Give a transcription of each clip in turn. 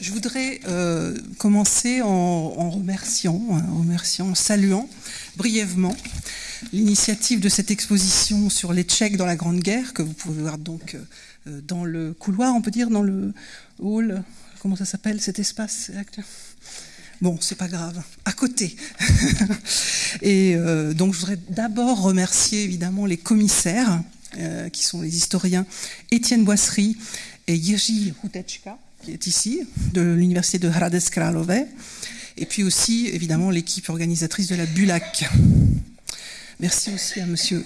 Je voudrais euh, commencer en, remerciant, hein, en remerciant, en saluant brièvement l'initiative de cette exposition sur les Tchèques dans la Grande Guerre, que vous pouvez voir donc euh, dans le couloir, on peut dire, dans le hall, comment ça s'appelle cet espace Bon, c'est pas grave, à côté. et euh, donc je voudrais d'abord remercier évidemment les commissaires, qui sont les historiens Étienne Boisserie et Jiří Hutečka, qui est ici, de l'université de Hradec Králové, et puis aussi, évidemment, l'équipe organisatrice de la Bulac. Merci aussi à monsieur.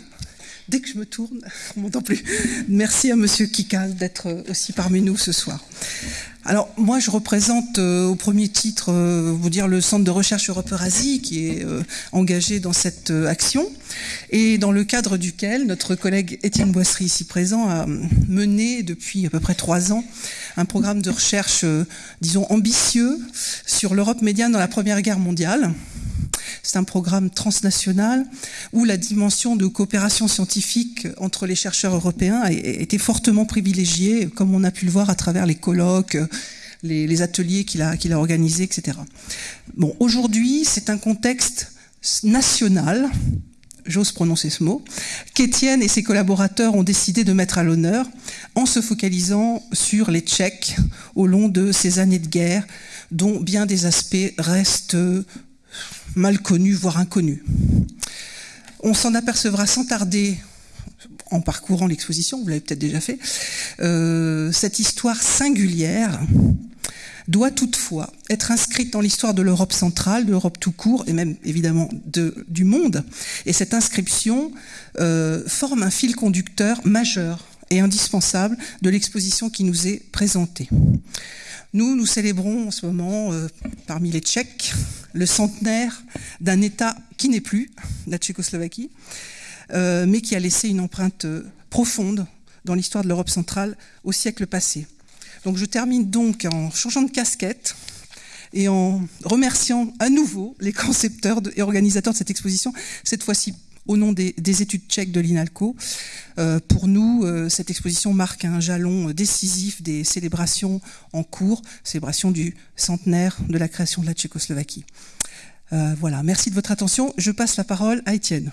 Dès que je me tourne, on m'entend plus. Merci à monsieur Kikal d'être aussi parmi nous ce soir. Alors moi je représente euh, au premier titre euh, vous dire le centre de recherche Europe-Eurasie qui est euh, engagé dans cette action et dans le cadre duquel notre collègue Étienne Boisserie ici présent a mené depuis à peu près trois ans un programme de recherche disons ambitieux sur l'Europe médiane dans la Première Guerre mondiale. C'est un programme transnational où la dimension de coopération scientifique entre les chercheurs européens a été fortement privilégiée, comme on a pu le voir à travers les colloques, les, ateliers qu'il a, organisés, etc. Bon, aujourd'hui, c'est un contexte national, j'ose prononcer ce mot, qu'Étienne et ses collaborateurs ont décidé de mettre à l'honneur en se focalisant sur les Tchèques au long de ces années de guerre, dont bien des aspects restent mal connu, voire inconnu. On s'en apercevra sans tarder en parcourant l'exposition, vous l'avez peut-être déjà fait, euh, cette histoire singulière doit toutefois être inscrite dans l'histoire de l'Europe centrale, de l'Europe tout court, et même évidemment de, du monde. Et cette inscription euh, forme un fil conducteur majeur et indispensable de l'exposition qui nous est présentée. Nous, nous célébrons en ce moment, euh, parmi les Tchèques, le centenaire d'un État qui n'est plus, la Tchécoslovaquie, mais qui a laissé une empreinte euh, profonde dans l'histoire de l'Europe centrale au siècle passé. Donc je termine donc en changeant de casquette et en remerciant à nouveau les concepteurs et organisateurs de cette exposition, cette fois-ci au nom des, études tchèques de l'INALCO. Euh, pour nous, euh, cette exposition marque un jalon décisif des célébrations en cours, célébration du centenaire de la création de la Tchécoslovaquie. Euh, voilà, merci de votre attention. Je passe la parole à Étienne.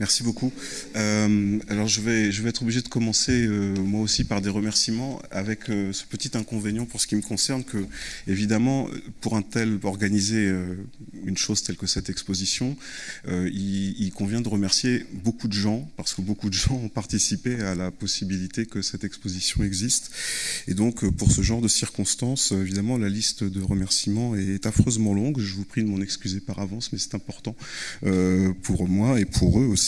Merci beaucoup. Euh, alors je vais, je vais être obligé de commencer euh, moi aussi par des remerciements avec euh, ce petit inconvénient pour ce qui me concerne que évidemment pour un tel organiser une chose telle que cette exposition, il, convient de remercier beaucoup de gens parce que beaucoup de gens ont participé à la possibilité que cette exposition existe. Et donc pour ce genre de circonstances, évidemment la liste de remerciements est affreusement longue. Je vous prie de m'en excuser par avance, mais c'est important pour moi et pour eux aussi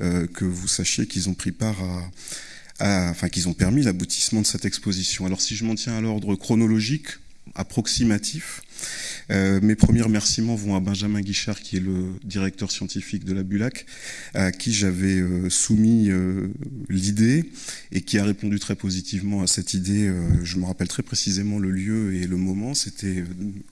euh, que vous sachiez qu'ils ont pris part à, enfin qu'ils ont permis l'aboutissement de cette exposition. Alors si je m'en tiens à l'ordre chronologique, approximatif, euh, mes premiers remerciements vont à Benjamin Guichard, qui est le directeur scientifique de la Bulac, à qui j'avais euh, soumis euh, l'idée et qui a répondu très positivement à cette idée. je me rappelle très précisément le lieu et le moment. C'était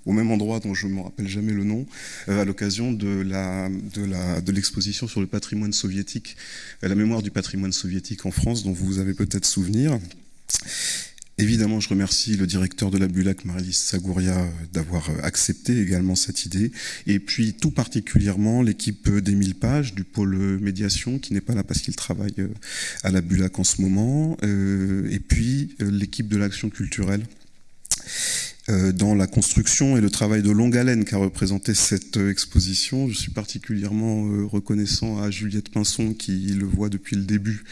au même endroit dont je ne me rappelle jamais le nom, à l'occasion de de l'exposition sur le patrimoine soviétique, la mémoire du patrimoine soviétique en France, dont vous avez peut-être souvenir. Évidemment, je remercie le directeur de la Bulac, Marie-Lise Sagouria, d'avoir euh, accepté également cette idée. Et puis, tout particulièrement, l'équipe d'Émile Page, du pôle médiation, qui n'est pas là parce qu'il travaille euh, à la Bulac en ce moment. Euh, et puis, l'équipe de l'action culturelle dans la construction et le travail de longue haleine qu'a représenté cette exposition. Je suis particulièrement reconnaissant à Juliette Pinson qui le voit depuis le début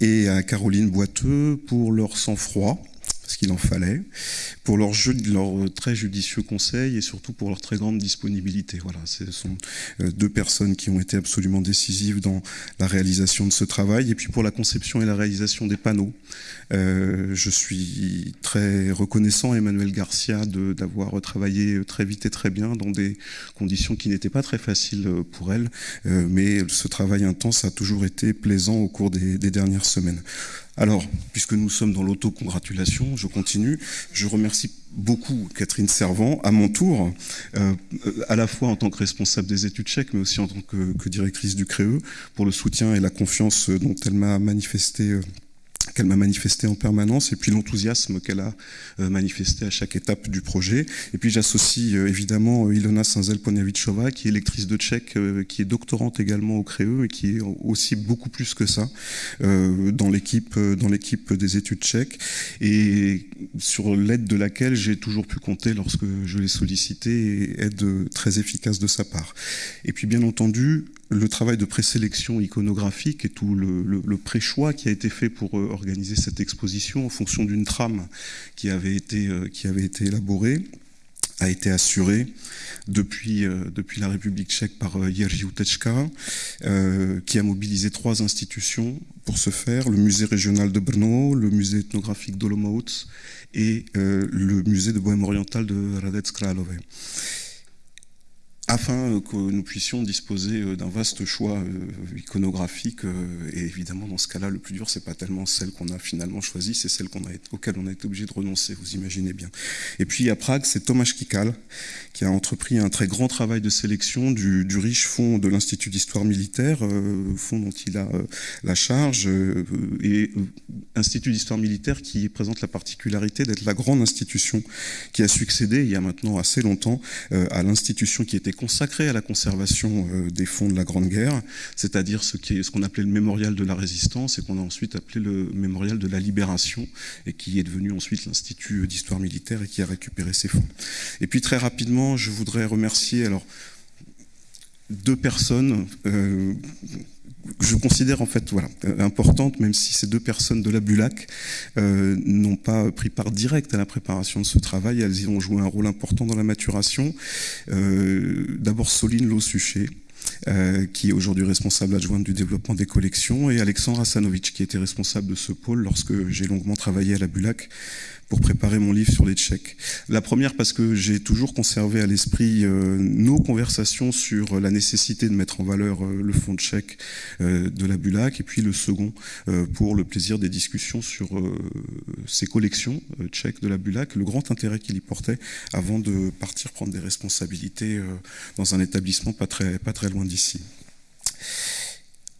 et à Caroline Boiteux pour leur sang-froid ce qu'il en fallait, pour leur, très judicieux conseil et surtout pour leur très grande disponibilité. Voilà, ce sont euh, deux personnes qui ont été absolument décisives dans la réalisation de ce travail. Et puis pour la conception et la réalisation des panneaux, euh, je suis très reconnaissant à Emmanuel Garcia d'avoir travaillé très vite et très bien dans des conditions qui n'étaient pas très faciles pour elle, euh, mais ce travail intense a toujours été plaisant au cours des dernières semaines. Alors, puisque nous sommes dans l'autocongratulation, je continue. Je remercie beaucoup Catherine Servant, à mon tour, euh, à la fois en tant que responsable des études tchèques, mais aussi en tant que, directrice du CREE, pour le soutien et la confiance dont elle m'a manifesté euh, qu'elle m'a manifesté en permanence et puis l'enthousiasme qu'elle a euh, manifesté à chaque étape du projet. Et puis j'associe euh, évidemment euh, Ilona Sanzel-Ponevichova, qui est lectrice de tchèque, qui est doctorante également au CREE et qui est aussi beaucoup plus que ça dans l'équipe dans l'équipe des études tchèques et sur l'aide de laquelle j'ai toujours pu compter lorsque je l'ai sollicité et aide très efficace de sa part. Et puis bien entendu, le travail de présélection iconographique et tout le, pré-choix qui a été fait pour euh, organiser cette exposition en fonction d'une trame qui avait été, euh, élaborée a été assuré depuis, euh, depuis la République tchèque par Jerzy Utečka, qui a mobilisé trois institutions pour ce faire, le musée régional de Brno, le musée ethnographique d'Olomouc et le musée de Bohème orientale de Radec Králové afin que nous puissions disposer euh, d'un vaste choix euh, iconographique. Euh, et évidemment, dans ce cas-là, le plus dur, c'est pas tellement celle qu'on a finalement choisie, c'est celle qu'on a, auquel on a été obligé de renoncer, vous imaginez bien. Et puis à Prague, c'est Tomasz Kikal qui a entrepris un très grand travail de sélection du, riche fonds de l'Institut d'histoire militaire, fonds dont il a la charge, et Institut d'histoire militaire qui présente la particularité d'être la grande institution qui a succédé il y a maintenant assez longtemps à l'institution qui était consacré à la conservation euh, des fonds de la Grande Guerre, c'est-à-dire ce qu'on appelait le mémorial de la résistance et qu'on a ensuite appelé le mémorial de la libération et qui est devenu ensuite l'Institut d'histoire militaire et qui a récupéré ces fonds. Et puis très rapidement, je voudrais remercier alors deux personnes euh, je considère en fait voilà, importante, même si ces deux personnes de la Bulac euh, n'ont pas pris part directe à la préparation de ce travail, elles y ont joué un rôle important dans la maturation. Euh, D'abord Soline Lossuchet, euh, qui est aujourd'hui responsable adjointe du développement des collections, et Alexandre Asanovic, qui était responsable de ce pôle lorsque j'ai longuement travaillé à la Bulac pour préparer mon livre sur les Tchèques. La première parce que j'ai toujours conservé à l'esprit euh, nos conversations sur la nécessité de mettre en valeur euh, le fonds tchèque euh, de la Bulac, et puis le second pour le plaisir des discussions sur ces collections tchèques de la Bulac, le grand intérêt qu'il y portait avant de partir prendre des responsabilités dans un établissement pas très, pas très loin d'ici.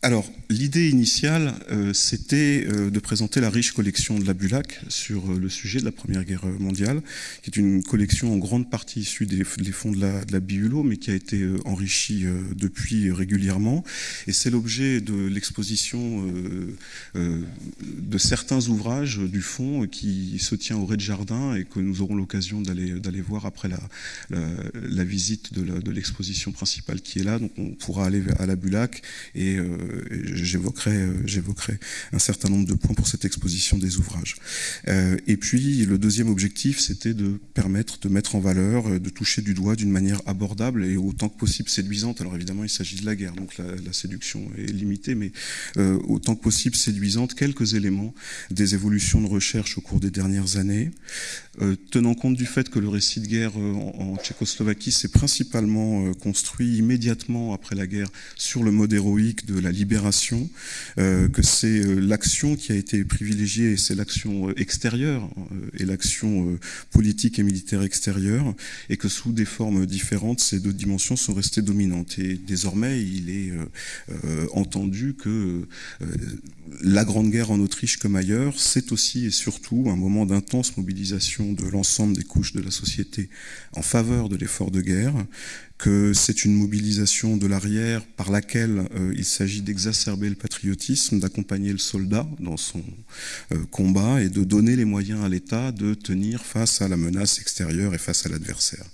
Alors, l'idée initiale, euh, c'était euh, de présenter la riche collection de la Bulac sur euh, le sujet de la Première Guerre mondiale, qui est une collection en grande partie issue des, fonds de la, de Biulo, mais qui a été enrichie depuis régulièrement. Et c'est l'objet de l'exposition de certains ouvrages du fonds qui se tient au rez-de-jardin et que nous aurons l'occasion d'aller voir après la, la, visite de l'exposition principale qui est là. Donc, on pourra aller à la Bulac et j'évoquerai, euh, j'évoquerai un certain nombre de points pour cette exposition des ouvrages. Euh, et puis le deuxième objectif, c'était de permettre de mettre en valeur, euh, de toucher du doigt d'une manière abordable et autant que possible séduisante. Alors évidemment, il s'agit de la guerre, donc la, séduction est limitée, mais autant que possible séduisante, quelques éléments des évolutions de recherche au cours des dernières années, tenant compte du fait que le récit de guerre en, Tchécoslovaquie s'est principalement construit immédiatement après la guerre sur le mode héroïque de la libération, euh, que c'est euh, l'action qui a été privilégiée, et c'est l'action euh, extérieure et l'action politique et militaire extérieure, et que sous des formes différentes, ces deux dimensions sont restées dominantes. Et désormais, il est entendu que la Grande Guerre en Autriche comme ailleurs, c'est aussi et surtout un moment d'intense mobilisation de l'ensemble des couches de la société en faveur de l'effort de guerre, que c'est une mobilisation de l'arrière par laquelle euh, il s'agit d'exacerber le patriotisme, d'accompagner le soldat dans son euh, combat et de donner les moyens à l'État de tenir face à la menace extérieure et face à l'adversaire.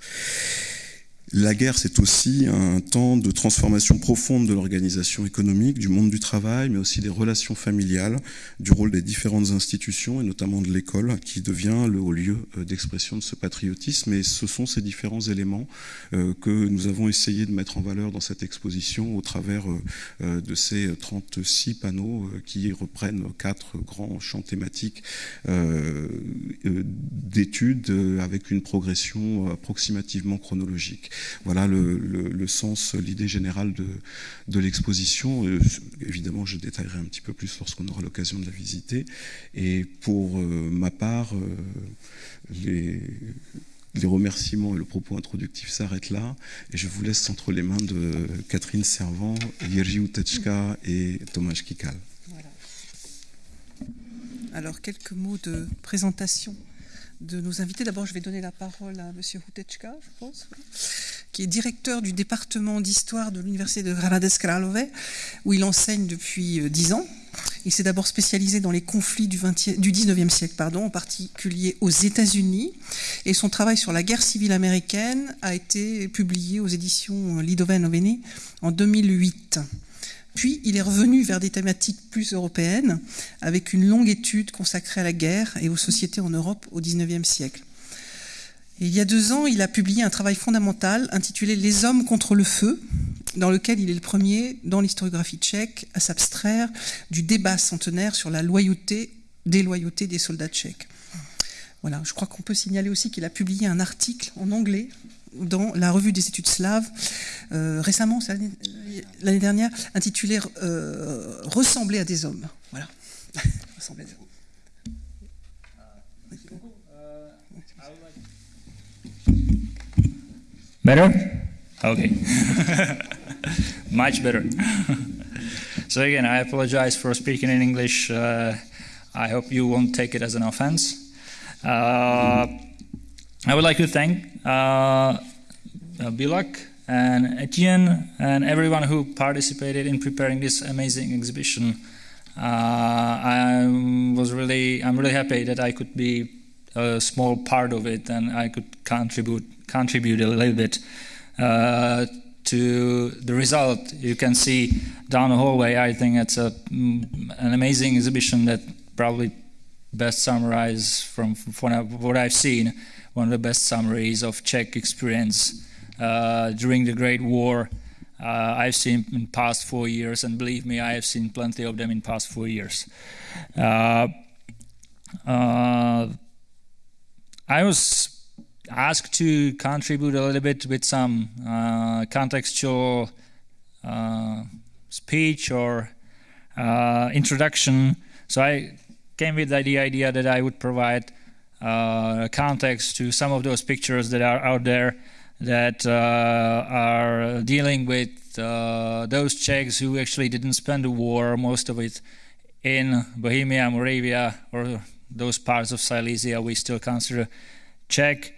La guerre, c'est aussi un temps de transformation profonde de l'organisation économique, du monde du travail, mais aussi des relations familiales, du rôle des différentes institutions, et notamment de l'école, qui devient le haut lieu euh, d'expression de ce patriotisme. Et ce sont ces différents éléments euh, que nous avons essayé de mettre en valeur dans cette exposition au travers euh, de ces 36 panneaux qui reprennent quatre grands champs thématiques d'études avec une progression approximativement chronologique. Voilà le, sens, l'idée générale de, l'exposition. Euh, évidemment, je détaillerai un petit peu plus lorsqu'on aura l'occasion de la visiter. Et pour euh, ma part, euh, les, remerciements et le propos introductif s'arrêtent là. Et je vous laisse entre les mains de Catherine Servant, Jerzy Uteczka et Tomasz Kikal. Alors, quelques mots de présentation de nos invités. D'abord, je vais donner la parole à M. Hutechka, je pense, qui est directeur du département d'histoire de l'Université de Granades Kralove, où il enseigne depuis euh, dix ans. Il s'est d'abord spécialisé dans les conflits du, 20 du 19e siècle, pardon, en particulier aux États-Unis, et son travail sur la guerre civile américaine a été publié aux éditions Lidoven Oveni en 2008. Puis il est revenu vers des thématiques plus européennes, avec une longue étude consacrée à la guerre et aux sociétés en Europe au XIXe siècle. Il y a deux ans, il a publié un travail fondamental intitulé Les hommes contre le feu, dans lequel il est le premier dans l'historiographie tchèque à s'abstraire du débat centenaire sur la loyauté, déloyauté des soldats tchèques. Voilà, je crois qu'on peut signaler aussi qu'il a publié un article en anglais dans la revue des études slaves, euh, récemment, l'année dernière, intitulé euh, Ressembler à des hommes. Voilà. Ressembler à des hommes. Better? Okay. Much better. so, again, I apologize for speaking in English. Uh, I hope you won't take it as an offense. Uh, I would like to thank uh, uh, Bulac and Etienne and everyone who participated in preparing this amazing exhibition. Uh, I was really, I'm really happy that I could be a small part of it and I could contribute contribute a little bit uh, to the result. You can see down the hallway. I think it's a, mm, an amazing exhibition that probably best summarizes from, from what I've seen one of the best summaries of Czech experience uh, during the Great War. Uh, I've seen in past four years, and believe me, I have seen plenty of them in past four years. Uh, uh I was asked to contribute a little bit with some uh, contextual uh, speech or introduction. So I came with the idea that I would provide context to some of those pictures that are out there that uh, are dealing with uh, those Czechs who actually didn't spend the war, most of it in Bohemia, Moravia, or those parts of Silesia we still consider Czech.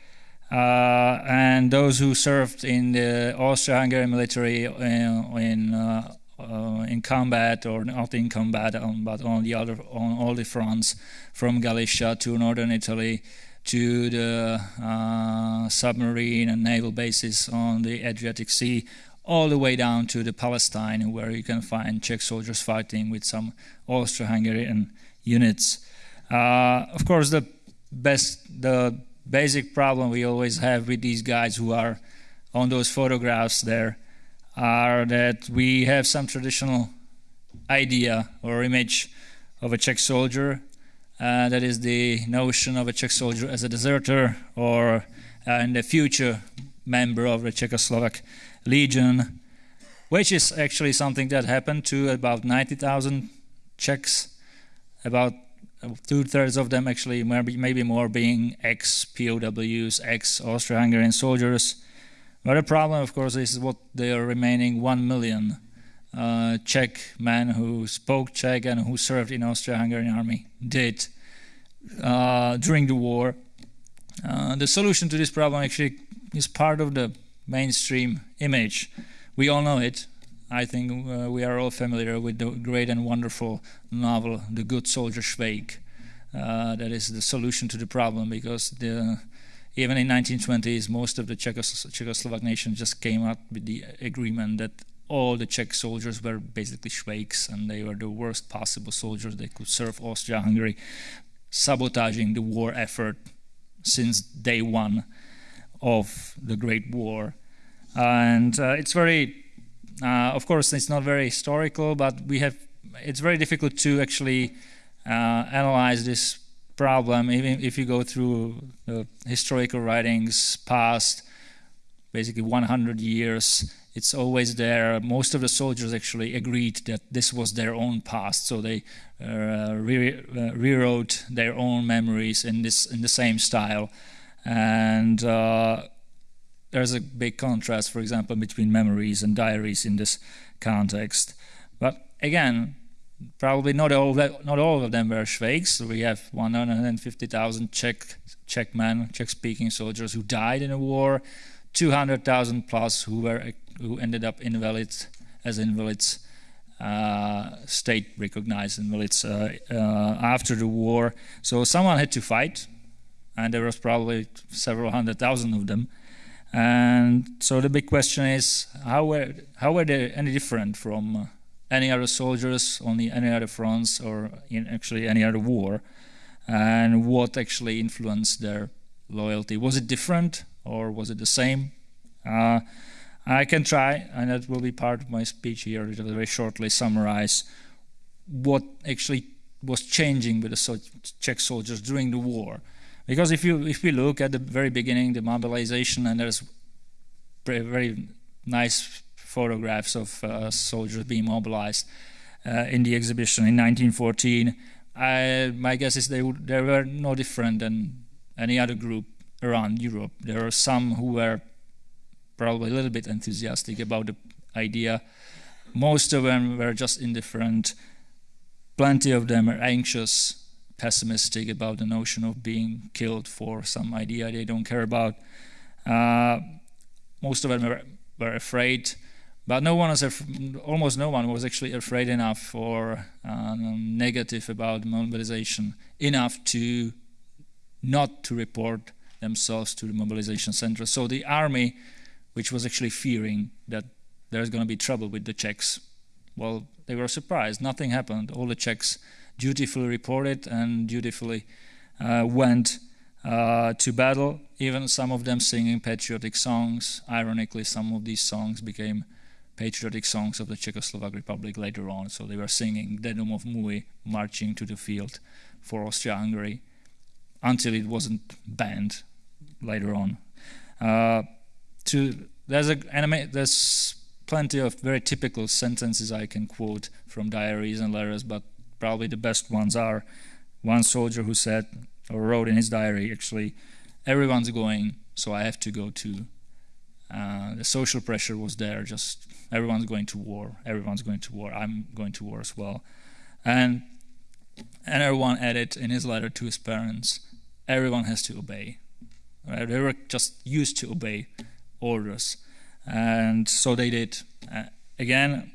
Uh, and those who served in the Austro-Hungarian military in, in uh, uh, in combat or not in combat, um, but on the other on all the fronts, from Galicia to northern Italy to the uh, submarine and naval bases on the Adriatic Sea, all the way down to the Palestine, where you can find Czech soldiers fighting with some Austro-Hungarian units. Uh, of course, the best, the basic problem we always have with these guys who are on those photographs there are that we have some traditional idea or image of a Czech soldier. Uh, that is the notion of a Czech soldier as a deserter or uh, in the future member of the Czechoslovak Legion, which is actually something that happened to about 90,000 Czechs, about two thirds of them actually, maybe, maybe more, being ex POWs, ex Austro Hungarian soldiers. The problem, of course, is what the remaining one million uh, Czech men who spoke Czech and who served in Austro-Hungarian army did uh, during the war. Uh, the solution to this problem actually is part of the mainstream image. We all know it. I think uh, we are all familiar with the great and wonderful novel, The Good Soldier Schweik. Uh, that is the solution to the problem because the even in 1920s, most of the Czechos Czechoslovak nation just came up with the agreement that all the Czech soldiers were basically Schweiks and they were the worst possible soldiers they could serve Austria-Hungary, sabotaging the war effort since day one of the Great War. And uh, it's very, uh, of course, it's not very historical, but we have. It's very difficult to actually uh, analyze this problem, even if you go through historical writings past basically 100 years, it's always there. Most of the soldiers actually agreed that this was their own past, so they uh, re uh, rewrote their own memories in this in the same style. And uh, there's a big contrast, for example, between memories and diaries in this context. But again, probably not all that, not all of them were Švejks. We have 150,000 Czech Czech men, Czech-speaking soldiers who died in the war, 200,000 plus who were who ended up invalids as invalids, uh, state recognized invalids uh, uh, after the war. So someone had to fight, and there was probably several hundred thousand of them. And so the big question is, how were how were they any different from uh, any other soldiers on the, any other fronts or in actually any other war? And what actually influenced their loyalty? Was it different or was it the same? Uh, I can try, and that will be part of my speech here, to very shortly summarize what actually was changing with the Czech soldiers during the war. Because if you if we look at the very beginning, the mobilization, and there's very nice photographs of uh, soldiers being mobilized uh, in the exhibition in 1914. I, my guess is they they were no different than any other group around Europe. There are some who were probably a little bit enthusiastic about the idea. Most of them were just indifferent. Plenty of them are anxious, pessimistic about the notion of being killed for some idea they don't care about. Uh, most of them were, were afraid, but no one was almost no one was actually afraid enough or uh, negative about mobilization enough to not to report themselves to the mobilization center. So the army which was actually fearing that there's going to be trouble with the Czechs. Well, they were surprised. Nothing happened. All the Czechs dutifully reported and dutifully uh, went uh, to battle, even some of them singing patriotic songs. Ironically, some of these songs became patriotic songs of the Czechoslovak Republic later on. So they were singing "Kde domov můj, marching to the field for Austria-Hungary, until it wasn't banned later on. Uh, to there's a anime there's plenty of very typical sentences I can quote from diaries and letters, but probably the best ones are one soldier who said or wrote in his diary actually everyone's going so I have to go too. Uh, the social pressure was there just everyone's going to war everyone's going to war I'm going to war as well and and everyone added in his letter to his parents everyone has to obey right? they were just used to obey orders. And so they did. Uh, again,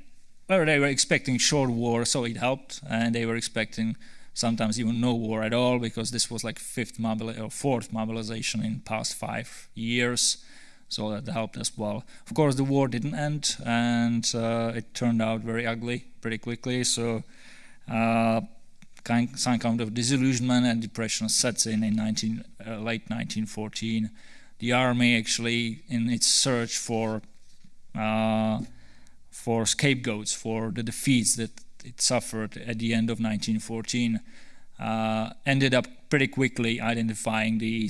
well, they were expecting short war, so it helped, and they were expecting sometimes even no war at all because this was like fifth mobili- or fourth mobilization in past five years, so that helped as well. Of course, the war didn't end, and uh, it turned out very ugly pretty quickly. So. Uh, kind, some kind of disillusionment and depression sets in in 19, uh, late 1914 the army actually in its search for uh, for scapegoats for the defeats that it suffered at the end of 1914 uh, ended up pretty quickly identifying the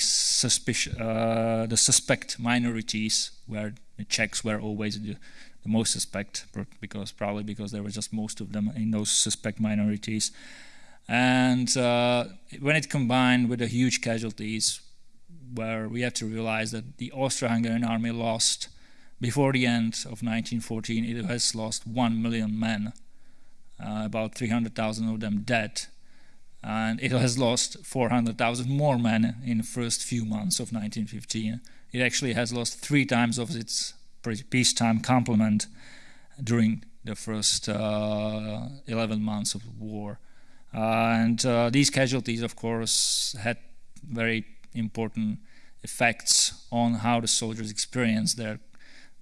uh, the suspect minorities where the Czechs were always the, the most suspect because probably because there were just most of them in those suspect minorities and uh, when it combined with the huge casualties where we have to realize that the Austro-Hungarian army lost, before the end of 1914, it has lost 1 million men, uh, about 300,000 of them dead. And it has lost 400,000 more men in the first few months of 1915. It actually has lost three times of its peacetime complement during the first uh, 11 months of war. Uh, and uh, these casualties, of course, had very important effects on how the soldiers experienced their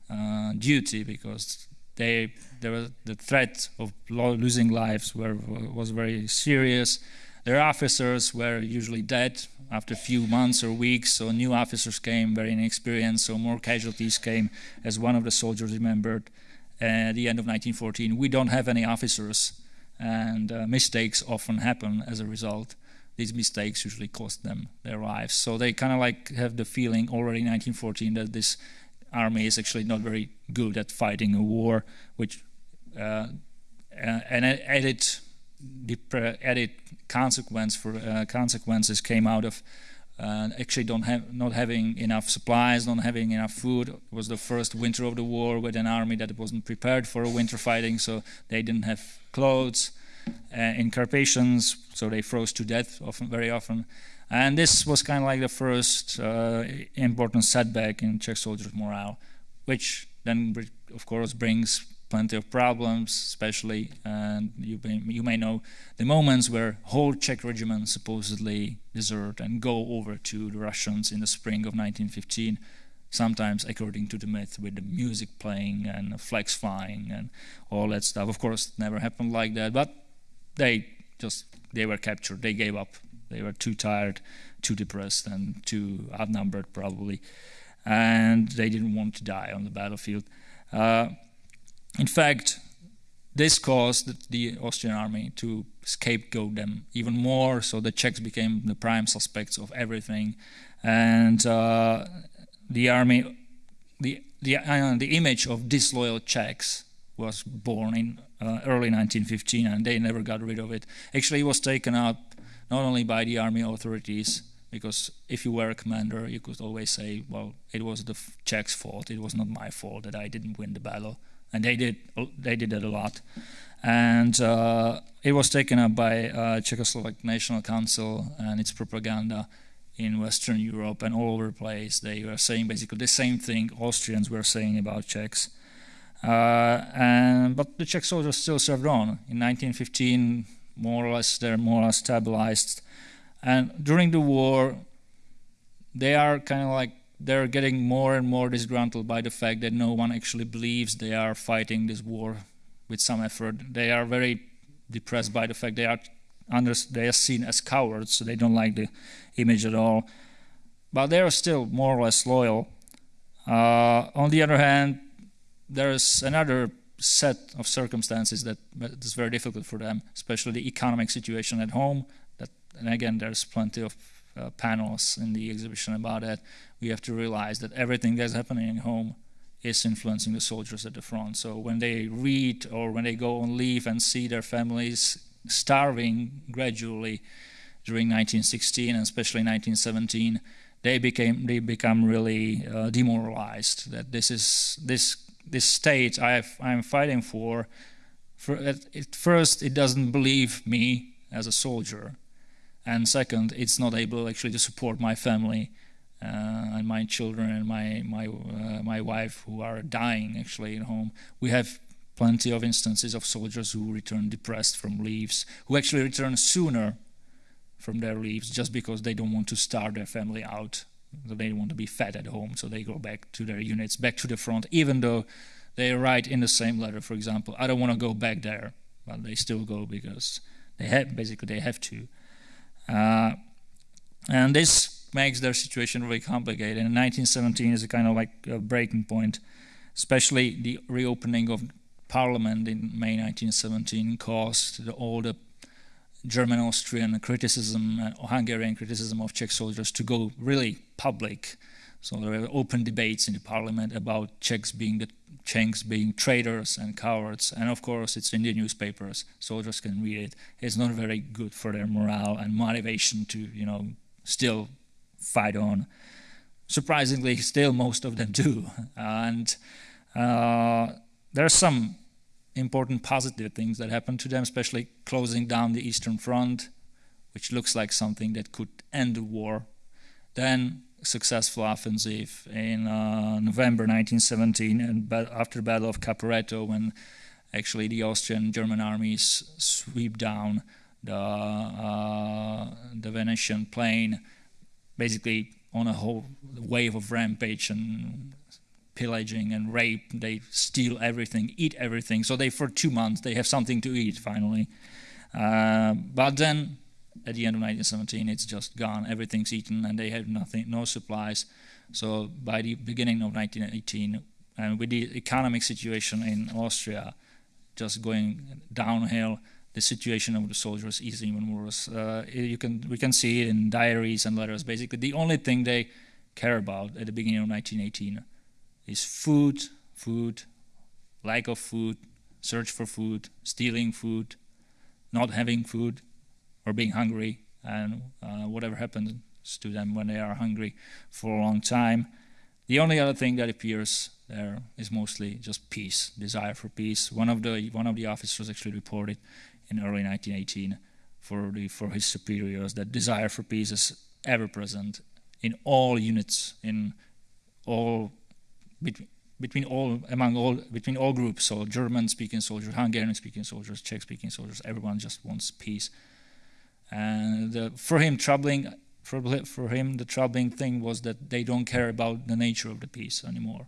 uh, duty because they there was the threat of losing lives were, was very serious. Their officers were usually dead after a few months or weeks, so new officers came, very inexperienced, so more casualties came. As one of the soldiers remembered at the end of 1914, we don't have any officers, and uh, mistakes often happen as a result these mistakes usually cost them their lives. So they kind of like have the feeling already in 1914 that this army is actually not very good at fighting a war, which uh, and added added consequence for uh, consequences came out of uh, actually don't have not having enough supplies, not having enough food. It was the first winter of the war with an army that wasn't prepared for a winter fighting, so they didn't have clothes uh, in Carpathians, so they froze to death often, very often. And this was kind of like the first uh, important setback in Czech soldiers' morale, which then, of course, brings plenty of problems, especially, and you may, you may know the moments where whole Czech regiments supposedly desert and go over to the Russians in the spring of 1915 sometimes according to the myth with the music playing and the flags flying and all that stuff. Of course it never happened like that but they just they were captured. They gave up. They were too tired too depressed and too outnumbered probably. And they didn't want to die on the battlefield. Uh, in fact this caused the Austrian army to scapegoat them even more, so the Czechs became the prime suspects of everything, and uh, the army, the the uh, the image of disloyal Czechs was born in uh, early 1915, and they never got rid of it. Actually, it was taken up not only by the army authorities, because if you were a commander, you could always say, "Well, it was the Czechs' fault. It was not my fault that I didn't win the battle," and they did. They did that a lot, and uh, it was taken up by uh, Czechoslovak National Council and its propaganda in Western Europe and all over the place. They were saying basically the same thing Austrians were saying about Czechs. Uh, and, but the Czech soldiers still served on. In 1915, more or less, they're more or less stabilized. And during the war, they are kind of like they're getting more and more disgruntled by the fact that no one actually believes they are fighting this war with some effort. They are very depressed by the fact they are under, they are seen as cowards, so they don't like the image at all. But they are still more or less loyal. Uh, on the other hand, there's another set of circumstances that is very difficult for them, especially the economic situation at home. That, and again, there's plenty of uh, panels in the exhibition about that. We have to realize that everything that's happening at home is influencing the soldiers at the front. So when they read or when they go on leave and see their families starving gradually during 1916 and especially 1917, they became they become really uh, demoralized. That this is this this state I am fighting for. For at first, it doesn't believe me as a soldier, and second, it's not able actually to support my family uh, and my children and my my uh, my wife who are dying actually at home. We have plenty of instances of soldiers who return depressed from leaves, who actually return sooner from their leaves just because they don't want to starve their family out. They want to be fed at home, so they go back to their units, back to the front, even though they write in the same letter, for example, I don't want to go back there, but they still go because they have basically they have to. Uh, and this makes their situation really complicated. And 1917 is a kind of like a breaking point, especially the reopening of Parliament in May 1917 caused the, all the German Austrian criticism and Hungarian criticism of Czech soldiers to go really public. So there were open debates in the parliament about Czechs being the Czechs being traitors and cowards, and of course it's in the newspapers. Soldiers can read it. It's not very good for their morale and motivation to, you know, still fight on. Surprisingly, still most of them do, and uh, there are some important positive things that happened to them, especially closing down the Eastern Front, which looks like something that could end the war. Then successful offensive in uh, November 1917, and after the Battle of Caporetto, when actually the Austrian German armies sweep down the uh, the Venetian plain, basically on a whole wave of rampage and pillaging and rape. They steal everything, eat everything. So they for two months they have something to eat finally. Uh, but then at the end of 1917 it's just gone. Everything's eaten and they have nothing, no supplies. So by the beginning of 1918, and with the economic situation in Austria just going downhill, the situation of the soldiers is even worse. Uh, you can we can see it in diaries and letters. Basically, the only thing they care about at the beginning of 1918 is food, food, lack of food, search for food, stealing food, not having food, or being hungry, and uh, whatever happens to them when they are hungry for a long time. The only other thing that appears there is mostly just peace, desire for peace. One of the one of the officers actually reported in early 1918 for, the, for his superiors that desire for peace is ever present in all units, in all between, between all among all between all groups. So German-speaking soldiers, Hungarian-speaking soldiers, Czech-speaking soldiers, everyone just wants peace. And for him, troubling for, for him, the troubling thing was that they don't care about the nature of the peace anymore.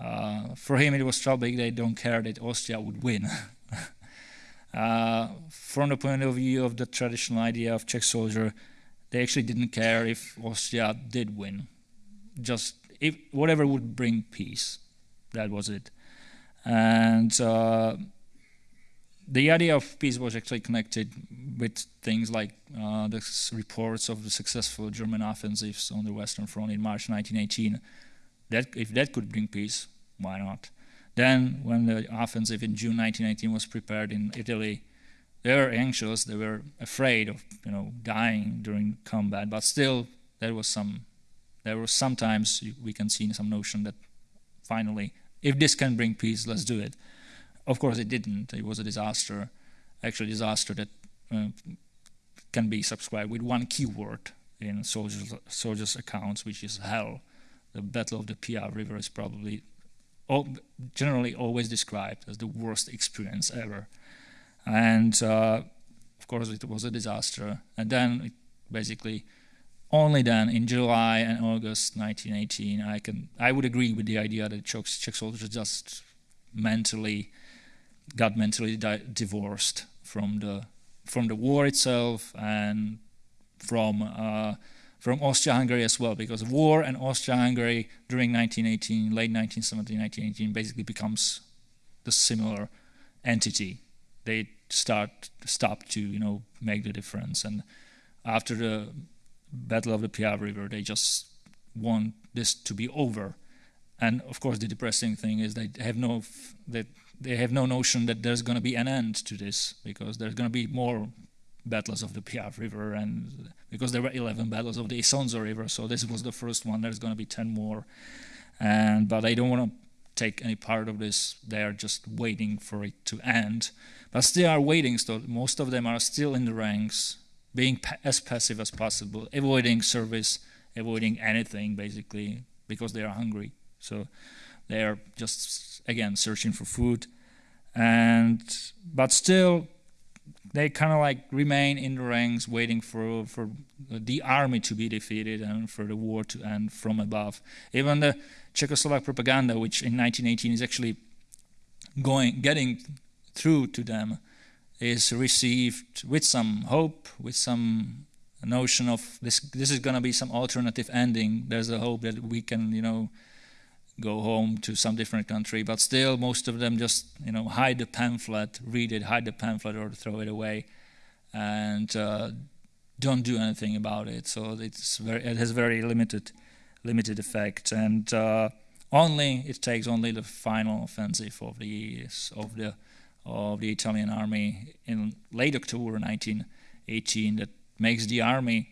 Uh, for him, it was troubling they don't care that Austria would win. uh, from the point of view of the traditional idea of Czech soldier, they actually didn't care if Austria did win. Just if whatever would bring peace, that was it. And uh, the idea of peace was actually connected with things like uh, the reports of the successful German offensives on the Western Front in March 1918. That if that could bring peace, why not? Then, when the offensive in June 1918 was prepared in Italy, they were anxious. They were afraid of you know dying during combat. But still, there was some. There was sometimes we can see some notion that finally, if this can bring peace, let's do it. Of course, it didn't. It was a disaster, actually, disaster that uh, can be subscribed with one keyword in soldiers' soldiers' accounts, which is hell. The Battle of the Piave River is probably generally always described as the worst experience ever, and uh, of course, it was a disaster. And then, basically, only then in July and August 1918, I can I would agree with the idea that Czech, Czech soldiers just mentally got mentally divorced from the from the war itself and from uh, from Austria-Hungary as well, because war and Austria-Hungary during 1918, late 1917, 1918, basically becomes the similar entity. They start stop to you know make the difference, and after the Battle of the Piave River, they just want this to be over. And of course, the depressing thing is they have no that they have no notion that there's going to be an end to this because there's going to be more battles of the Piave River and because there were 11 battles of the Isonzo River so this was the first one there's going to be 10 more. And but they don't want to take any part of this they are just waiting for it to end. But still are waiting so most of them are still in the ranks being pa as passive as possible avoiding service avoiding anything basically because they are hungry. So they are just again searching for food, and but still they kind of like remain in the ranks, waiting for for the army to be defeated and for the war to end from above. Even the Czechoslovak propaganda, which in 1918 is actually going getting through to them, is received with some hope, with some notion of this. This is going to be some alternative ending. There's a hope that we can, you know go home to some different country, but still most of them just you know hide the pamphlet, read it, hide the pamphlet, or throw it away, and uh, don't do anything about it. So it's very it has very limited limited effect, and uh, only it takes only the final offensive of the of the of the Italian army in late October 1918 that makes the army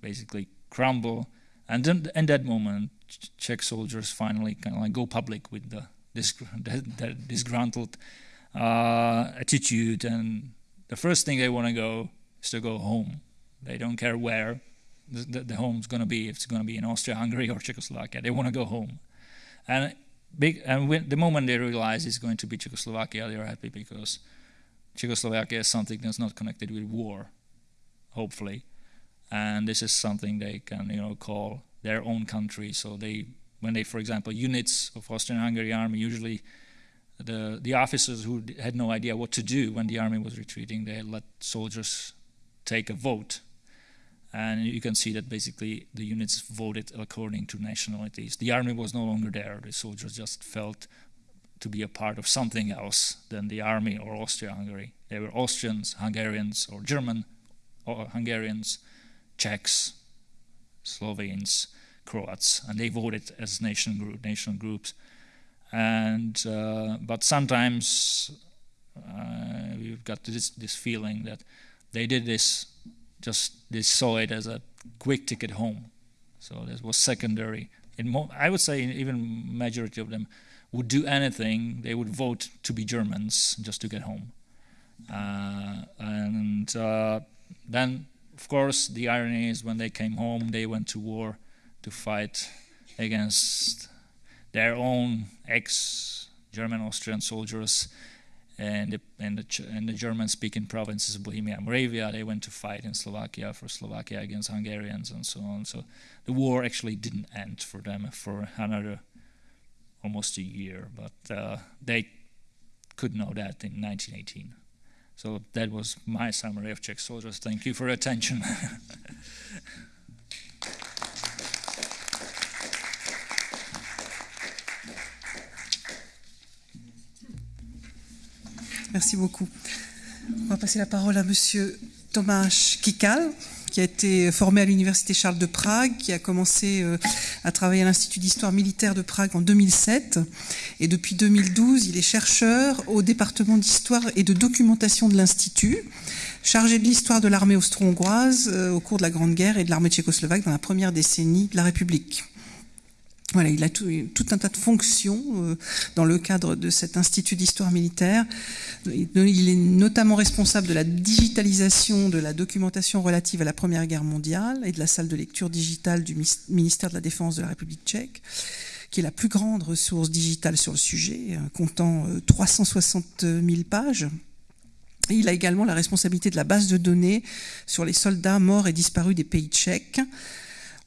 basically crumble, and then in that moment Czech soldiers finally kind of like go public with the disgruntled uh, attitude, and the first thing they want to go is to go home. They don't care where the, the, home's going to be. If it's going to be in Austria, Hungary, or Czechoslovakia, they want to go home. And big, and when, the moment they realize it's going to be Czechoslovakia, they're happy because Czechoslovakia is something that's not connected with war, hopefully, and this is something they can you know call their own country. So they, when they, for example, units of Austrian-Hungary army, usually the the officers who had no idea what to do when the army was retreating, they let soldiers take a vote, and you can see that basically the units voted according to nationalities. The army was no longer there; the soldiers just felt to be a part of something else than the army or Austria-Hungary. They were Austrians, Hungarians, or German, or Hungarians, Czechs, Slovenes, Croats, and they voted as nation group, national groups. And uh, but sometimes uh, we've got this this feeling that they did this just they saw it as a quick ticket home. So this was secondary. In I would say even majority of them would do anything. They would vote to be Germans just to get home. Uh, and uh, then, of course, the irony is when they came home, they went to war to fight against their own ex-German Austrian soldiers and the, and the, and the German-speaking provinces of Bohemia and Moravia. They went to fight in Slovakia for Slovakia against Hungarians and so on. So the war actually didn't end for them for another almost a year, but uh, they could know that in 1918. So that was my summary of Czech soldiers. Thank you for attention. Merci beaucoup. On va passer la parole à Monsieur Tomasz Kikal, qui a été formé à l'Université Charles de Prague, qui a commencé euh, à travailler à l'Institut d'histoire militaire de Prague en 2007. Et depuis 2012, il est chercheur au département d'histoire et de documentation de l'Institut, chargé de l'histoire de l'armée austro-hongroise euh, au cours de la Grande Guerre et de l'armée tchécoslovaque dans la première décennie de la République. Il a tout, un tas de fonctions euh, dans le cadre de cet institut d'histoire militaire. Il est notamment responsable de la digitalisation de la documentation relative à la Première Guerre mondiale et de la salle de lecture digitale du ministère de la Défense de la République tchèque, qui est la plus grande ressource digitale sur le sujet, euh, comptant 360 000 pages. Il a également la responsabilité de la base de données sur les soldats morts et disparus des pays tchèques.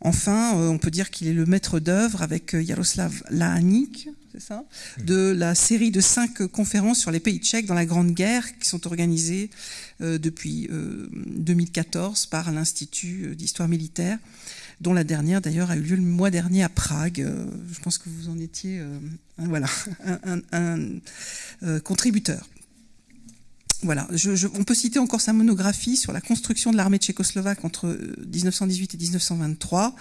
Enfin, euh, on peut dire qu'il est le maître d'œuvre avec euh, Jaroslav Lahanik, c'est ça, de la série de cinq conférences sur les pays tchèques dans la Grande Guerre qui sont organisées euh, depuis 2014 par l'Institut d'histoire militaire, dont la dernière d'ailleurs a eu lieu le mois dernier à Prague. je pense que vous en étiez voilà, un contributeur. Voilà, on peut citer encore sa monographie sur la construction de l'armée tchécoslovaque entre 1918 euh, et 1923,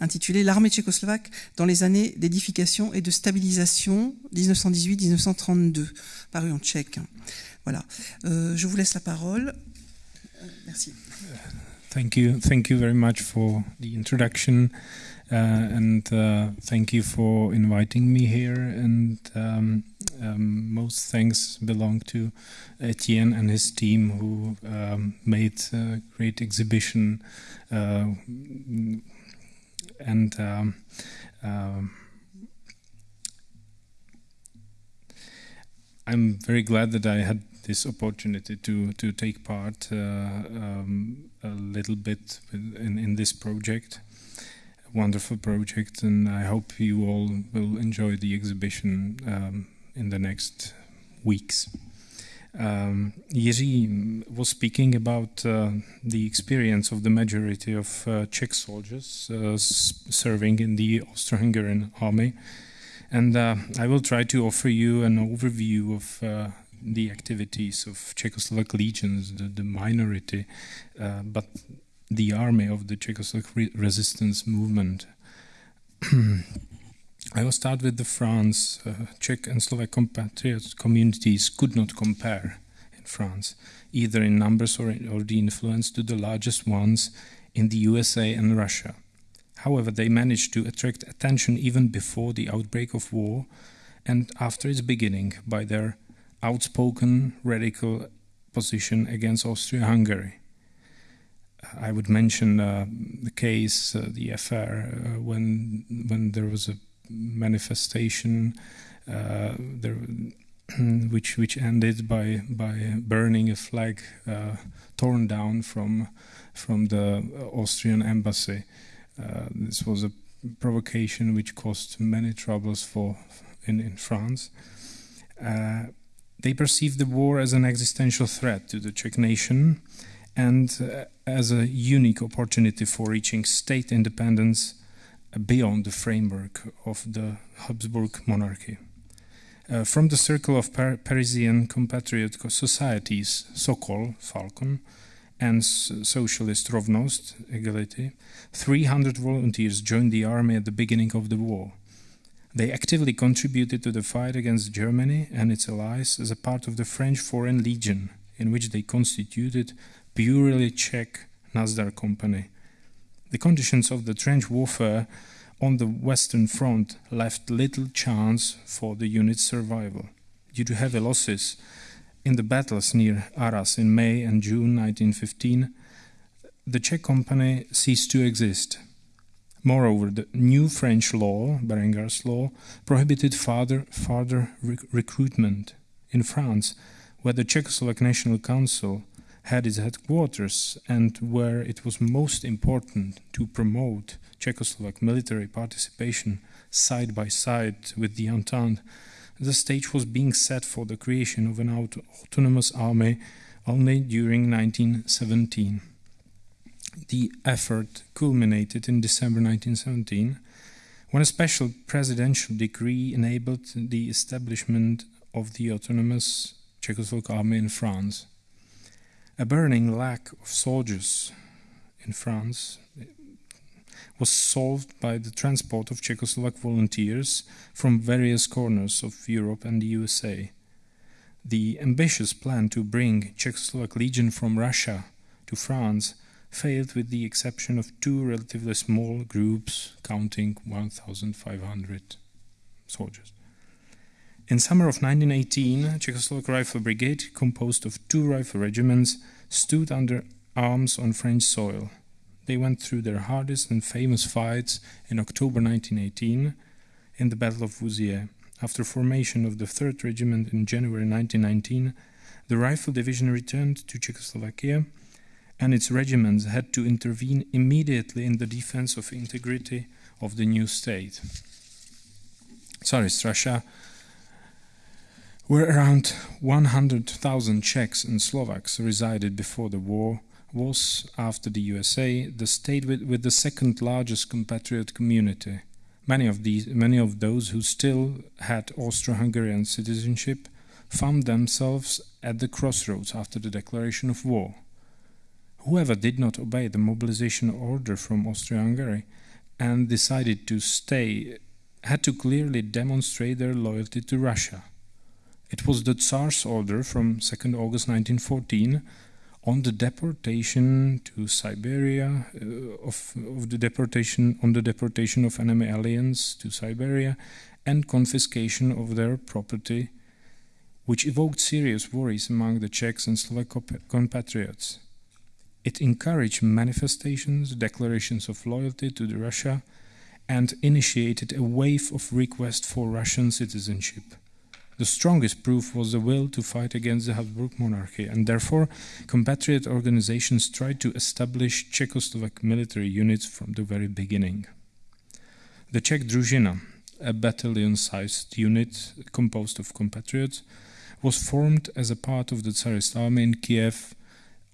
intitulée L'armée tchécoslovaque dans les années d'édification et de stabilisation 1918-1932, paru en tchèque. Voilà, euh, je vous laisse la parole. Euh, merci. Thank you, thank you very much for the introduction. Uh, and uh, thank you for inviting me here. And um, um, most thanks belong to Etienne and his team who um, made a great exhibition. Uh, and um, um, I'm very glad that I had this opportunity to to take part uh, um, a little bit in, in this project wonderful project, and I hope you all will enjoy the exhibition um, in the next weeks. Um, Jiří was speaking about uh, the experience of the majority of uh, Czech soldiers uh, serving in the Austro-Hungarian army, and uh, I will try to offer you an overview of uh, the activities of Czechoslovak legions, the, the minority, uh, but the army of the Czechoslovak re resistance movement. I will start with the France. Uh, Czech and Slovak compatriot communities could not compare in France, either in numbers or, in, or the influence to the largest ones in the USA and Russia. However, they managed to attract attention even before the outbreak of war and after its beginning by their outspoken radical position against Austria Hungary. I would mention uh, the case, uh, the affair, uh, when when there was a manifestation uh, there, which which ended by by burning a flag uh, torn down from from the Austrian embassy. This was a provocation which caused many troubles for in, in France. they perceived the war as an existential threat to the Czech nation and uh, as a unique opportunity for reaching state independence beyond the framework of the Habsburg monarchy. Uh, from the circle of Par Parisian compatriot societies, Sokol, Falcon, and socialist Rovnost, Egality, 300 volunteers joined the army at the beginning of the war. They actively contributed to the fight against Germany and its allies as a part of the French Foreign Legion, in which they constituted purely Czech Nazdar company. The conditions of the trench warfare on the Western Front left little chance for the unit's survival. Due to heavy losses In the battles near Arras in May and June 1915, the Czech company ceased to exist. Moreover, the new French law, Berengar's law, prohibited further, further rec- recruitment. In France, where the Czechoslovak National Council had its headquarters and where it was most important to promote Czechoslovak military participation side by side with the Entente, the stage was being set for the creation of an auto- autonomous army only during 1917. The effort culminated in December 1917 when a special presidential decree enabled the establishment of the autonomous Czechoslovak army in France. A burning lack of soldiers in France was solved by the transport of Czechoslovak volunteers from various corners of Europe and the USA. The ambitious plan to bring Czechoslovak Legion from Russia to France failed with the exception of two relatively small groups counting 1,500 soldiers. In summer of 1918, Czechoslovak Rifle Brigade, composed of two rifle regiments, stood under arms on French soil. They went through their hardest and famous fights in October 1918 in the Battle of Vouziers. After formation of the 3rd Regiment in January 1919, the Rifle Division returned to Czechoslovakia and its regiments had to intervene immediately in the defense of integrity of the new state. Tsarist Russia, where around 100,000 Czechs and Slovaks resided before the war, was, after the USA, the state with, with the second largest compatriot community. Many of, these, many of those who still had Austro Hungarian citizenship found themselves at the crossroads after the declaration of war. Whoever did not obey the mobilization order from Austria Hungary and decided to stay had to clearly demonstrate their loyalty to Russia. It was the Tsar's order from 2nd August 1914 on the deportation to Siberia uh, of, of the deportation on the deportation of enemy aliens to Siberia and confiscation of their property, which evoked serious worries among the Czechs and Slovak compatriots. It encouraged manifestations, declarations of loyalty to the Russia, and initiated a wave of requests for Russian citizenship. The strongest proof was the will to fight against the Habsburg monarchy, and therefore compatriot organizations tried to establish Czechoslovak military units from the very beginning. The Czech Druzhina, a battalion sized unit composed of compatriots, was formed as a part of the Tsarist army in Kiev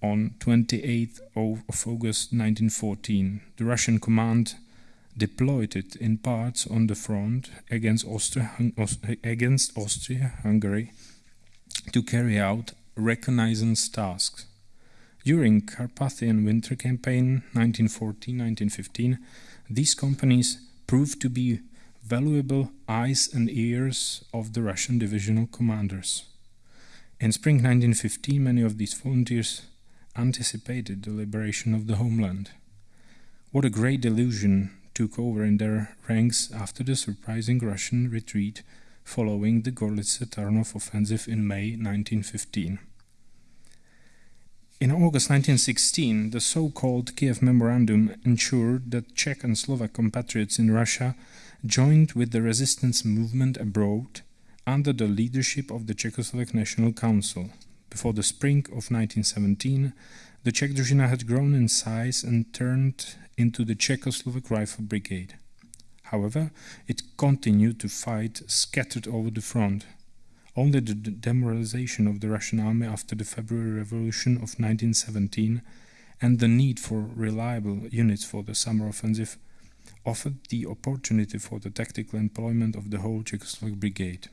on 28th of August 1914. The Russian command deployed it in parts on the front against Austria, against Austria-Hungary to carry out reconnaissance tasks. During Carpathian Winter Campaign 1914-1915, these companies proved to be valuable eyes and ears of the Russian divisional commanders. In spring 1915, many of these volunteers anticipated the liberation of the homeland. What a great delusion took over in their ranks after the surprising Russian retreat following the Gorlice Tarnov offensive in May 1915. In August 1916, the so called Kiev Memorandum ensured that Czech and Slovak compatriots in Russia joined with the resistance movement abroad under the leadership of the Czechoslovak National Council. Before the spring of 1917, the Czech had grown in size and turned into the Czechoslovak Rifle Brigade. However, it continued to fight scattered over the front. Only the demoralization of the Russian army after the February Revolution of 1917 and the need for reliable units for the summer offensive offered the opportunity for the tactical employment of the whole Czechoslovak brigade.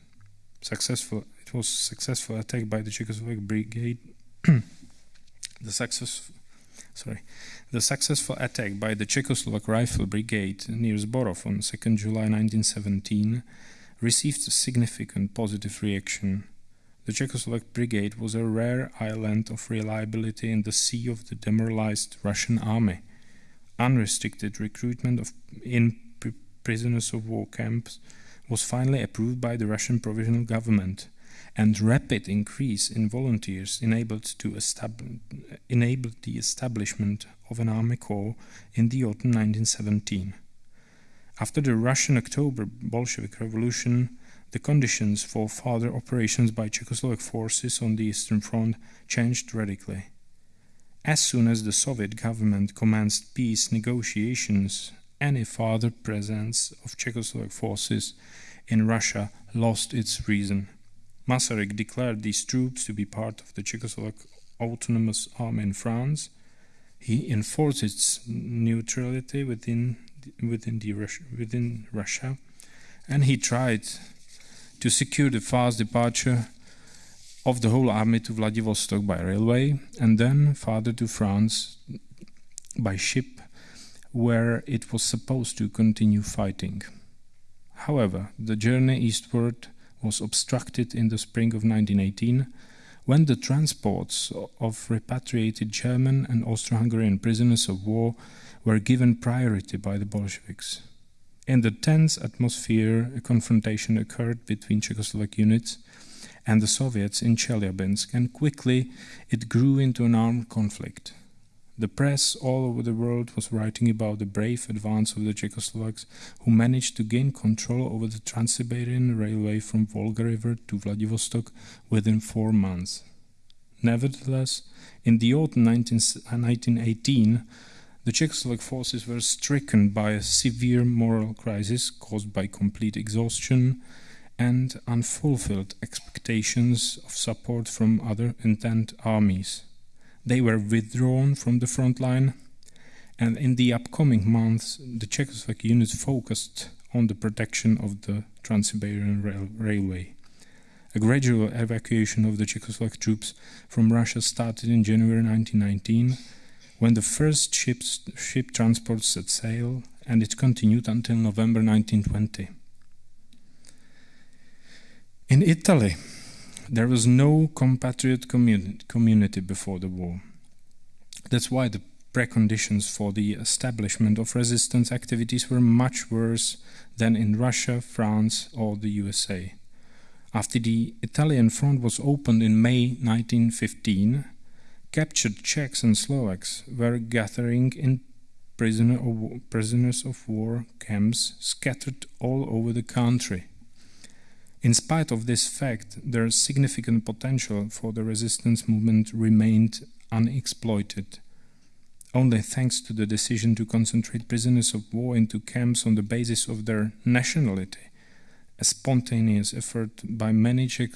Successful, it was successful attack by the Czechoslovak brigade. The success, sorry, the successful attack by the Czechoslovak Rifle Brigade near Zborov on 2nd July 1917 received a significant positive reaction. The Czechoslovak Brigade was a rare island of reliability in the sea of the demoralized Russian army. Unrestricted recruitment of in prisoners of war camps was finally approved by the Russian provisional government, and rapid increase in volunteers enabled, to enabled the establishment of an army corps in the autumn 1917. After the Russian October Bolshevik Revolution, the conditions for further operations by Czechoslovak forces on the Eastern Front changed radically. As soon as the Soviet government commenced peace negotiations, any further presence of Czechoslovak forces in Russia lost its reason. Masaryk declared these troops to be part of the Czechoslovak Autonomous Army in France. He enforced its neutrality within within, the Russia, within Russia, and he tried to secure the fast departure of the whole army to Vladivostok by railway and then farther to France by ship, where it was supposed to continue fighting. However, the journey eastward was obstructed in the spring of 1918 when the transports of repatriated German and Austro Hungarian prisoners of war were given priority by the Bolsheviks. In the tense atmosphere, a confrontation occurred between Czechoslovak units and the Soviets in Chelyabinsk, and quickly it grew into an armed conflict. The press all over the world was writing about the brave advance of the Czechoslovaks who managed to gain control over the Trans-Siberian Railway from Volga River to Vladivostok within four months. Nevertheless, in the autumn 19, 1918, uh, the Czechoslovak forces were stricken by a severe moral crisis caused by complete exhaustion and unfulfilled expectations of support from other Entente armies. They were withdrawn from the front line, and in the upcoming months, the Czechoslovak units focused on the protection of the Trans Siberian rail Railway. A gradual evacuation of the Czechoslovak troops from Russia started in January 1919 when the first ships, ship transports set sail, and it continued until November 1920. In Italy, there was no compatriot communi community before the war. That's why the preconditions for the establishment of resistance activities were much worse than in Russia, France, or the USA. After the Italian front was opened in May 1915, captured Czechs and Slovaks were gathering in prisoner of, prisoners of war camps scattered all over the country. In spite of this fact, their significant potential for the resistance movement remained unexploited. Only thanks to the decision to concentrate prisoners of war into camps on the basis of their nationality, a spontaneous effort by many Czech,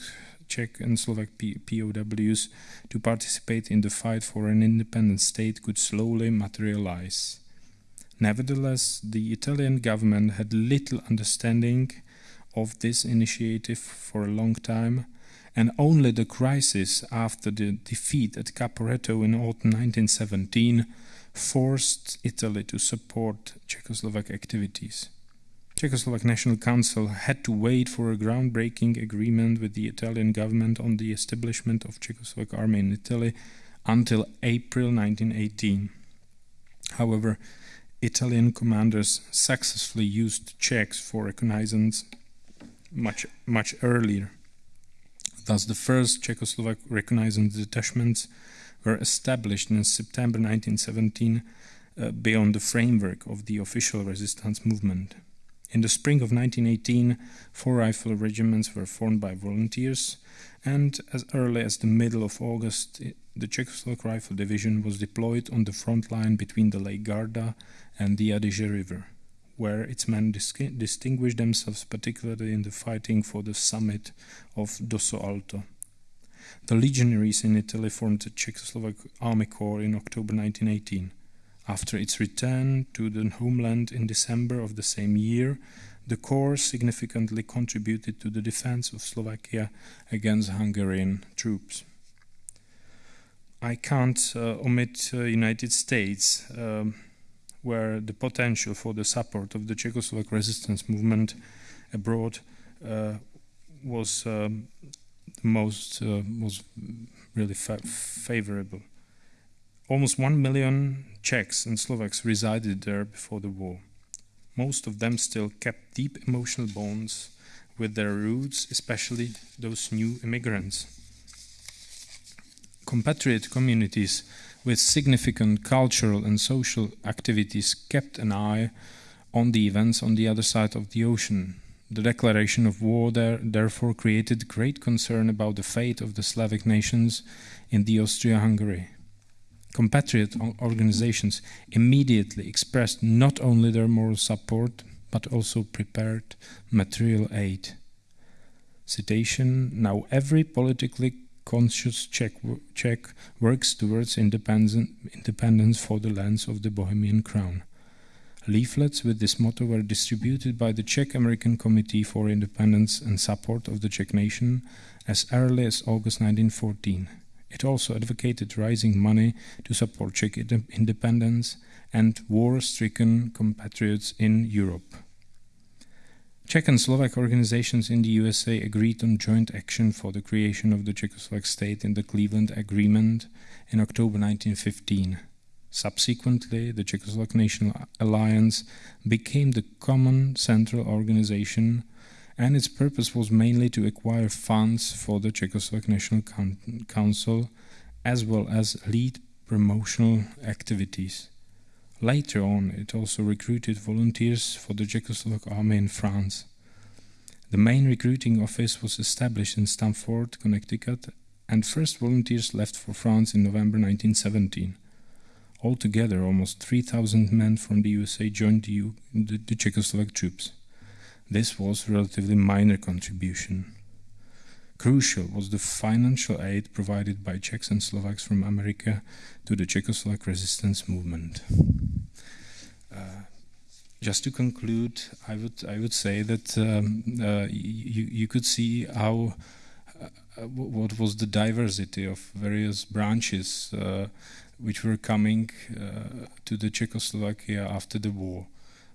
Czech and Slovak POWs to participate in the fight for an independent state could slowly materialize. Nevertheless, the Italian government had little understanding of this initiative for a long time, and only the crisis after the defeat at Caporetto in autumn 1917 forced Italy to support Czechoslovak activities. Czechoslovak National Council had to wait for a groundbreaking agreement with the Italian government on the establishment of Czechoslovak army in Italy until April 1918. However, Italian commanders successfully used Czechs for reconnaissance much much earlier. Thus, the first Czechoslovak reconnaissance detachments were established in September 1917 uh, beyond the framework of the official resistance movement. In the spring of 1918, four rifle regiments were formed by volunteers, and as early as the middle of August, the Czechoslovak Rifle Division was deployed on the front line between the Lake Garda and the Adige River, where its men dis distinguished themselves particularly in the fighting for the summit of Dosso Alto. The legionaries in Italy formed the Czechoslovak Army Corps in October 1918. After its return to the homeland in December of the same year, the Corps significantly contributed to the defense of Slovakia against Hungarian troops. I can't uh, omit uh, United States, um, where the potential for the support of the Czechoslovak resistance movement abroad uh, was um, most uh, was really fa favorable. Almost one million Czechs and Slovaks resided there before the war. Most of them still kept deep emotional bonds with their roots, especially those new immigrants. Compatriot communities with significant cultural and social activities kept an eye on the events on the other side of the ocean. The declaration of war there therefore created great concern about the fate of the Slavic nations in the Austria-Hungary. Compatriot organizations immediately expressed not only their moral support but also prepared material aid. Citation Now every politically conscious Czech, Czech works towards independence for the lands of the Bohemian Crown. Leaflets with this motto were distributed by the Czech American Committee for Independence and Support of the Czech Nation as early as August 1914. It also advocated raising money to support Czech independence and war stricken compatriots in Europe. Czech and Slovak organizations in the USA agreed on joint action for the creation of the Czechoslovak state in the Cleveland Agreement in October 1915. Subsequently, the Czechoslovak National Alliance became the common central organization, and its purpose was mainly to acquire funds for the Czechoslovak National Council as well as lead promotional activities. Later on, it also recruited volunteers for the Czechoslovak army in France. The main recruiting office was established in Stamford, Connecticut, and first volunteers left for France in November 1917. Altogether, almost 3,000 men from the USA joined the, U the, the Czechoslovak troops. This was a relatively minor contribution. Crucial was the financial aid provided by Czechs and Slovaks from America to the Czechoslovak resistance movement. Uh, just to conclude, I would I would say that um, uh, you you could see how uh, what was the diversity of various branches uh, which were coming uh, to the Czechoslovakia after the war.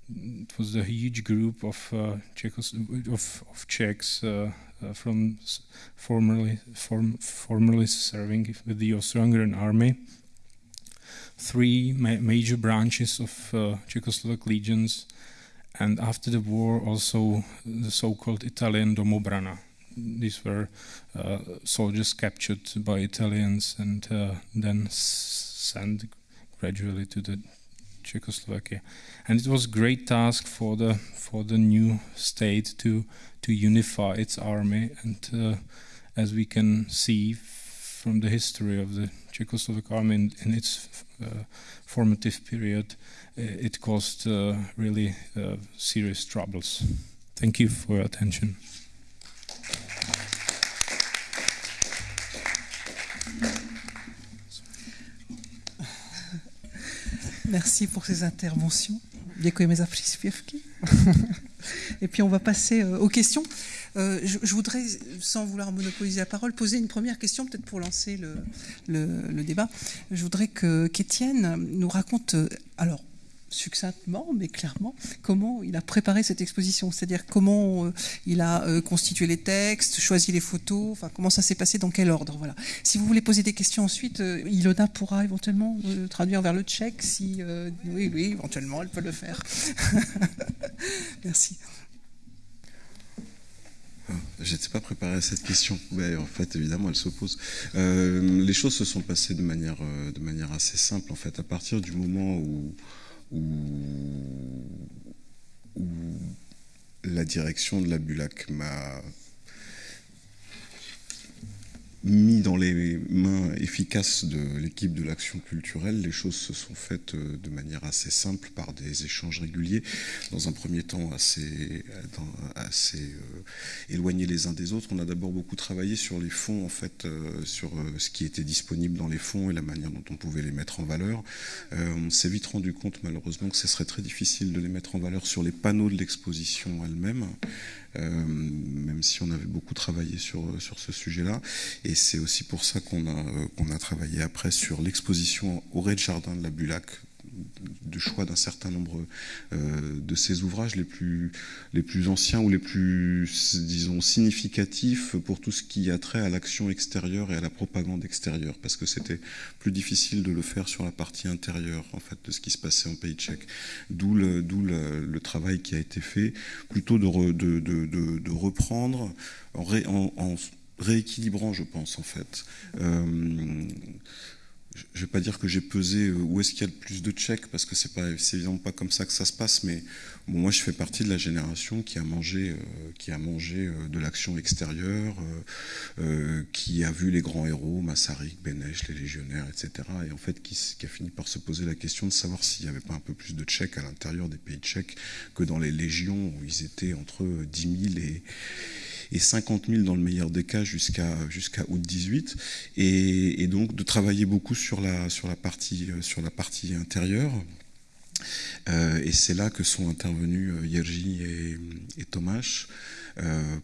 It was a huge group of uh, Czechos of, of Czechs from formerly form, formerly serving with the Austro-Hungarian army three ma major branches of uh, Czechoslovak legions, and after the war also the so-called Italian Domobrana. These were uh, soldiers captured by Italians and uh, then sent gradually to the Czechoslovakia, and it was a great task for the for the new state to to unify its army. And uh, as we can see from the history of the Czechoslovak army in, in its uh, formative period, uh, it caused uh, really serious troubles. Thank you for your attention. Merci pour ces interventions. Et puis on va passer aux questions. Euh, je, je, voudrais, sans vouloir monopoliser la parole, poser une première question, peut-être pour lancer le, le, le, débat. Je voudrais que qu'Étienne nous raconte, euh, alors succinctement, mais clairement, comment il a préparé cette exposition, c'est-à-dire comment euh, il a euh, constitué les textes, choisi les photos, enfin comment ça s'est passé, dans quel ordre. Voilà. Si vous voulez poser des questions ensuite, euh, Ilona pourra éventuellement traduire vers le tchèque, si oui, oui, éventuellement, elle peut le faire. Merci. J'étais pas préparé à cette question, en fait, évidemment, elle s'oppose. Euh, les choses se sont passées de manière, de manière assez simple, en fait. À partir du moment où, où, la direction de la Bulac m'a mis dans les mains efficaces de l'équipe de l'action culturelle, les choses se sont faites euh, de manière assez simple par des échanges réguliers, dans un premier temps assez, euh, éloignés les uns des autres. On a d'abord beaucoup travaillé sur les fonds, en fait, euh, sur ce qui était disponible dans les fonds et la manière dont on pouvait les mettre en valeur. on s'est vite rendu compte, malheureusement, que ce serait très difficile de les mettre en valeur sur les panneaux de l'exposition elle-même. Euh, même si on avait beaucoup travaillé sur, sur ce sujet-là. Et c'est aussi pour ça qu'on a, euh, a travaillé après sur l'exposition au rez-de-jardin de la Bulac, de choix d'un certain nombre de ses ouvrages les plus, les plus anciens ou les plus, disons, significatifs pour tout ce qui a trait à l'action extérieure et à la propagande extérieure, parce que c'était plus difficile de le faire sur la partie intérieure, en fait, de ce qui se passait en pays tchèque. D'où le, le, le, travail qui a été fait, plutôt de, de, de, reprendre en, ré, en, rééquilibrant, je pense, en fait. Euh, je ne vais pas dire que j'ai pesé euh, où est-ce qu'il y a le plus de tchèques, parce que c'est pas, évidemment pas comme ça que ça se passe, mais moi je fais partie de la génération qui a mangé, euh, qui a mangé euh, de l'action extérieure, qui a vu les grands héros, Massarik, Benesch, les légionnaires, etc. Et en fait qui, qui, a fini par se poser la question de savoir s'il n'y avait pas un peu plus de tchèques à l'intérieur des pays tchèques que dans les légions où ils étaient entre 10 000 et et 50 000 dans le meilleur des cas jusqu'à jusqu'à août 18 et, donc de travailler beaucoup sur la sur la partie sur la partie intérieure. Euh, et c'est là que sont intervenus Yerji et, et euh,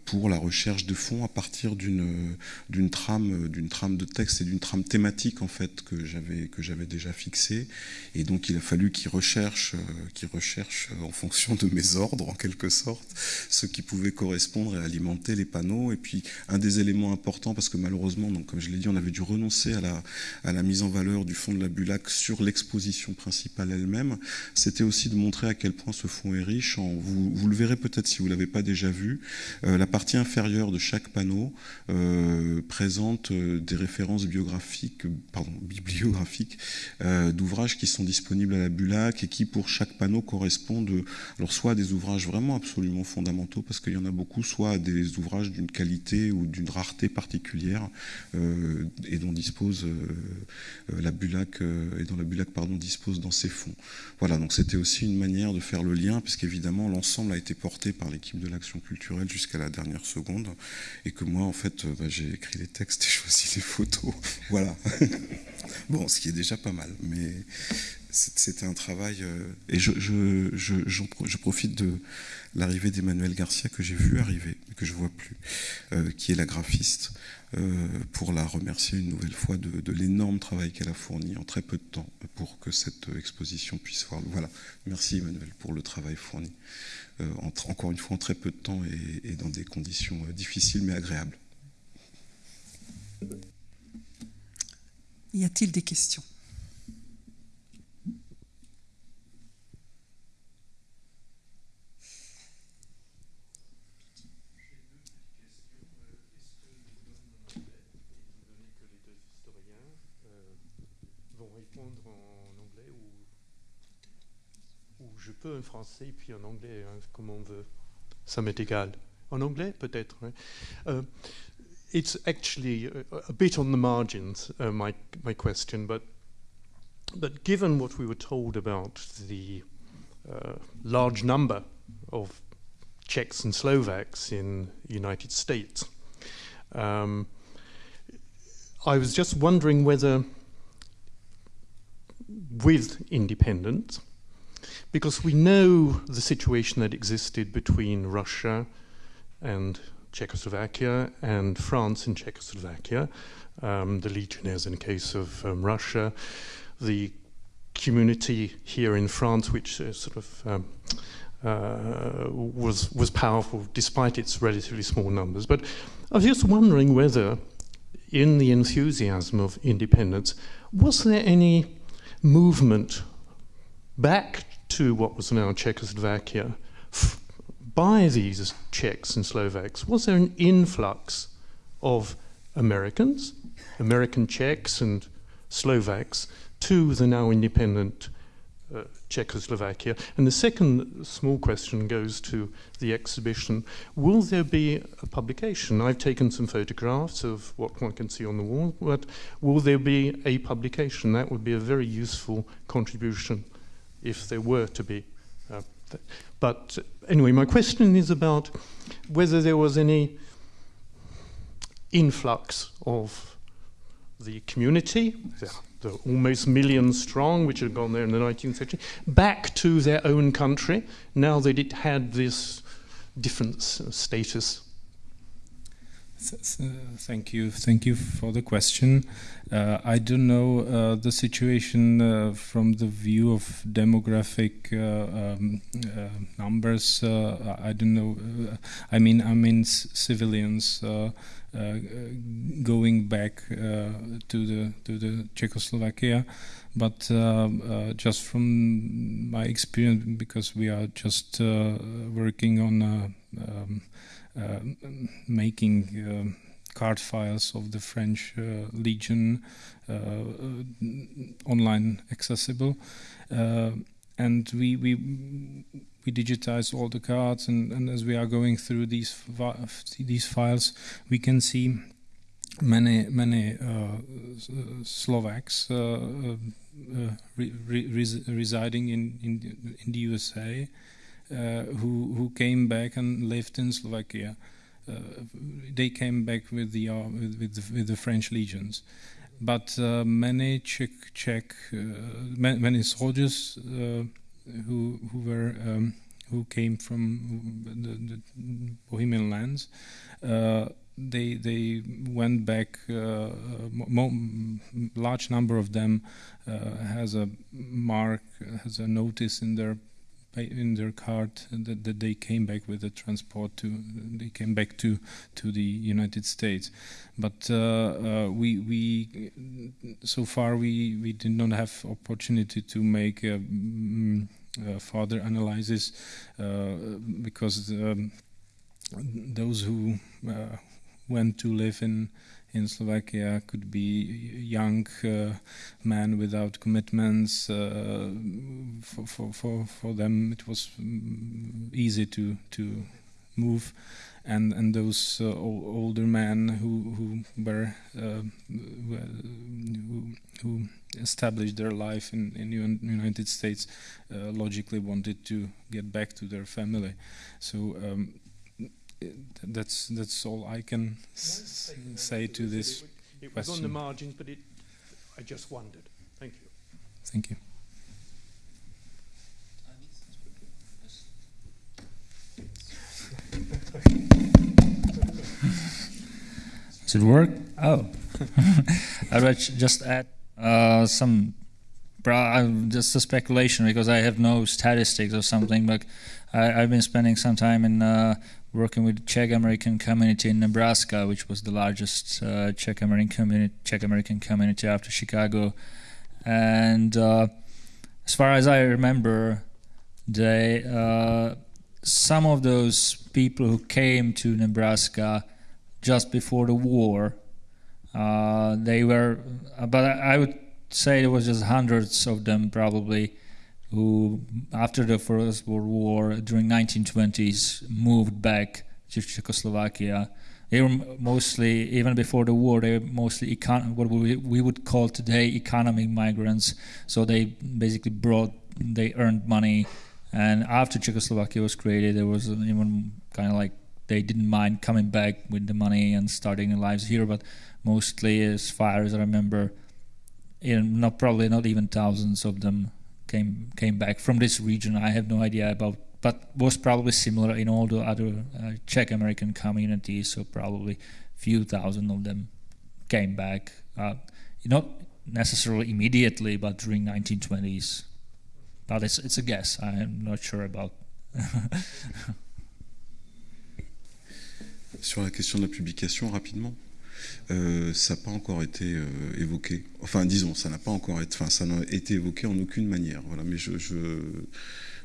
pour la recherche de fonds à partir d'une trame d'une trame de texte et d'une trame thématique en fait que j'avais que j'avais déjà fixée. Et donc il a fallu qu'ils recherchent euh, qu'ils recherchent en fonction de mes ordres en quelque sorte ce qui pouvait correspondre et alimenter les panneaux. Et puis un des éléments importants parce que malheureusement donc comme je l'ai dit on avait dû renoncer à la à la mise en valeur du fonds de la Bulac sur l'exposition principale elle-même c'était aussi de montrer à quel point ce fonds est riche. Vous, vous le verrez peut-être si vous l'avez pas déjà vu. euh, la partie inférieure de chaque panneau euh, présente euh, des références biographiques, bibliographiques euh, d'ouvrages qui sont disponibles à la Bulac et qui, pour chaque panneau, correspondent alors soit à des ouvrages vraiment absolument fondamentaux, parce qu'il y en a beaucoup, soit à des ouvrages d'une qualité ou d'une rareté particulière euh, et dont dispose la Bulac et dont la Bulac pardon dispose dans ses fonds. Voilà, donc c'était aussi une manière de faire le lien, puisqu'évidemment l'ensemble a été porté par l'équipe de l'action culturelle jusqu'à la dernière seconde, et que moi, en fait, bah, j'ai écrit les textes et choisi les photos. voilà. bon, ce qui est déjà pas mal, mais c'était un travail. Euh, et je, profite de l'arrivée d'Emmanuel Garcia que j'ai vu arriver, mais que je vois plus, euh, qui est la graphiste, euh, pour la remercier une nouvelle fois de, l'énorme travail qu'elle a fourni en très peu de temps pour que cette exposition puisse voir. Voilà. Merci Emmanuel pour le travail fourni. En, encore une fois en très peu de temps et, dans des conditions difficiles mais agréables. Y a-t-il des questions? Je peux en français puis en anglais, hein, comme on veut? Ça m'est égal. En anglais, peut-être. Hein. Uh, it's actually a, a, bit on the margins, uh, my, my question, but, but given what we were told about the uh, large number of Czechs and Slovaks in the United States, um, I was just wondering whether with independence, because we know the situation that existed between Russia and Czechoslovakia and France in Czechoslovakia, um, the legionnaires in case of um, Russia, the community here in France, which uh, sort of um, uh, was was powerful despite its relatively small numbers. But I was just wondering whether, in the enthusiasm of independence, was there any movement back to what was now Czechoslovakia by these Czechs and Slovaks? Was there an influx of Americans, American Czechs and Slovaks, to the now independent uh, Czechoslovakia? And the second small question goes to the exhibition. Will there be a publication? I've taken some photographs of what one can see on the wall, but will there be a publication? That would be a very useful contribution if there were to be. Uh, but anyway, my question is about whether there was any influx of the community, the, almost million strong, which had gone there in the 19th century, back to their own country now that it had this different status. Thank you. Thank you for the question. Uh, I don't know uh, the situation uh, from the view of demographic uh, um, uh, numbers. Uh, I don't know. I mean, I mean civilians going back to the to the Czechoslovakia, but just from my experience, because we are just working on. Um, making um, card files of the French uh, Legion uh, online accessible, and we we we digitize all the cards, and, and as we are going through these these files, we can see many many uh, Slovaks uh, uh, re re residing in, in in the USA uh, who who came back and lived in Slovakia. Uh, they came back with the uh, with, with the, with the French legions, but many Czech Czech many soldiers who who were um, who came from the, the Bohemian lands. Uh, they they went back. Uh, large number of them uh, has a mark, has a notice in their in their card that, that they came back with the transport to they came back to to the United States. But uh, uh, we we so far we we did not have opportunity to make a, mm, a further analysis uh, because um, those who uh, went to live in in Slovakia could be young uh, man without commitments. Uh, for, for, for, for them, it was mm, easy to, to move. And, and those uh, older men who, who were uh, who, who established their life in in United States uh, logically wanted to get back to their family. So um, that's that's all I can say to this it, it was on the margins, but it, I just wondered. Thank you. Thank you. Does it work? Oh, I would just add uh, some just a speculation because I have no statistics or something. But I, have been spending some time in uh, working with the Czech American community in Nebraska, which was the largest uh, Czech American community Czech American community after Chicago, and uh, as far as I remember, they uh, some of those people who came to Nebraska just before the war, uh, they were, but I would say there was just hundreds of them probably who, after the First World War, during 1920s, moved back to Czechoslovakia. They were mostly, even before the war, they were mostly econ- what we, we would call today economic migrants. So they basically brought, they earned money. And after Czechoslovakia was created, there was even kind of like they didn't mind coming back with the money and starting their lives here. But mostly, as far as I remember, in not probably not even thousands of them came came back from this region. I have no idea about, but was probably similar in all the other uh, Czech American communities. So probably few thousand of them came back, uh, not necessarily immediately, but during 1920s. But it's it's a guess. I'm not sure about. Sur la question de la publication, rapidement. Euh, ça n'a pas encore été euh, évoqué. Enfin, disons, ça n'a pas encore été, enfin, ça été évoqué en aucune manière. Voilà, mais je, je,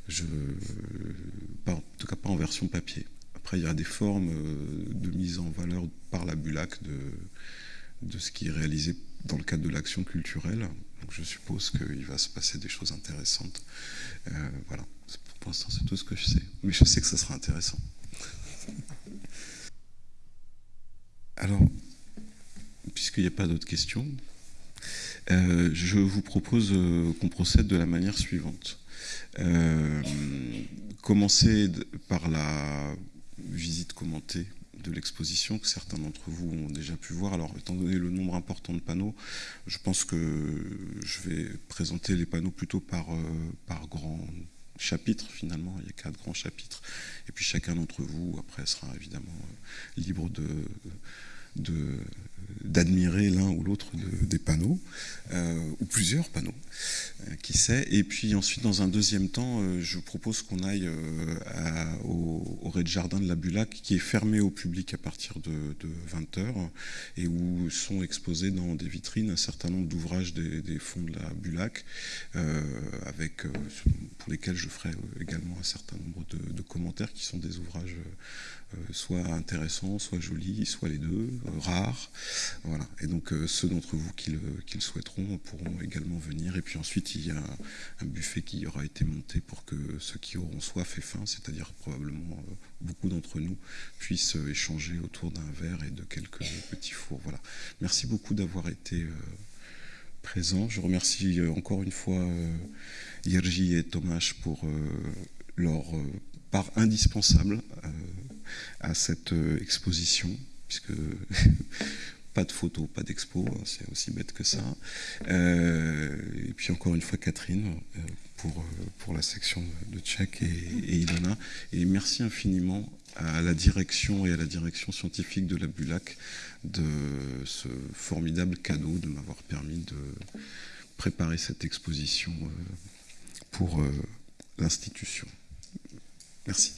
je pas, en tout cas pas en version papier. Après, il y a des formes euh, de mise en valeur par la Bulac de, de ce qui est réalisé dans le cadre de l'action culturelle. Donc, je suppose qu'il va se passer des choses intéressantes. voilà. Pour l'instant, c'est tout ce que je sais. Mais je sais que ça sera intéressant. Alors, puisqu'il n'y a pas d'autres questions, euh, je vous propose euh, qu'on procède de la manière suivante. Euh, commencer par la visite commentée de l'exposition que certains d'entre vous ont déjà pu voir. Alors, étant donné le nombre important de panneaux, je pense que je vais présenter les panneaux plutôt par, par grand chapitres finalement, il y a quatre grands chapitres, et puis chacun d'entre vous après sera évidemment libre de d'admirer l'un ou l'autre des panneaux, euh, ou plusieurs panneaux, euh, qui sait. Et puis ensuite, dans un deuxième temps, euh, je propose qu'on aille au, au rez-de-jardin de la Bulac, qui est fermé au public à partir de, 20h, et où sont exposés dans des vitrines un certain nombre d'ouvrages des, fonds de la Bulac, avec, pour lesquels je ferai également un certain nombre de, commentaires, qui sont des ouvrages soit intéressant, soit joli, soit les deux, euh, rares. Voilà. Et donc euh, ceux d'entre vous qui le, souhaiteront pourront également venir. Et puis ensuite, il y a un buffet qui aura été monté pour que ceux qui auront soif et faim, c'est-à-dire probablement beaucoup d'entre nous, puissent échanger autour d'un verre et de quelques petits fours. Voilà. Merci beaucoup d'avoir été présent. Je remercie encore une fois Yerji et Thomas pour leur part indispensable à cette euh, exposition, puisque pas de photos, pas d'expo, hein, c'est aussi bête que ça. Euh, et puis encore une fois Catherine euh, pour, pour la section de Tchèque et, Ilona. Et merci infiniment à la direction et à la direction scientifique de la Bulac de ce formidable cadeau de m'avoir permis de préparer cette exposition pour l'institution. Merci.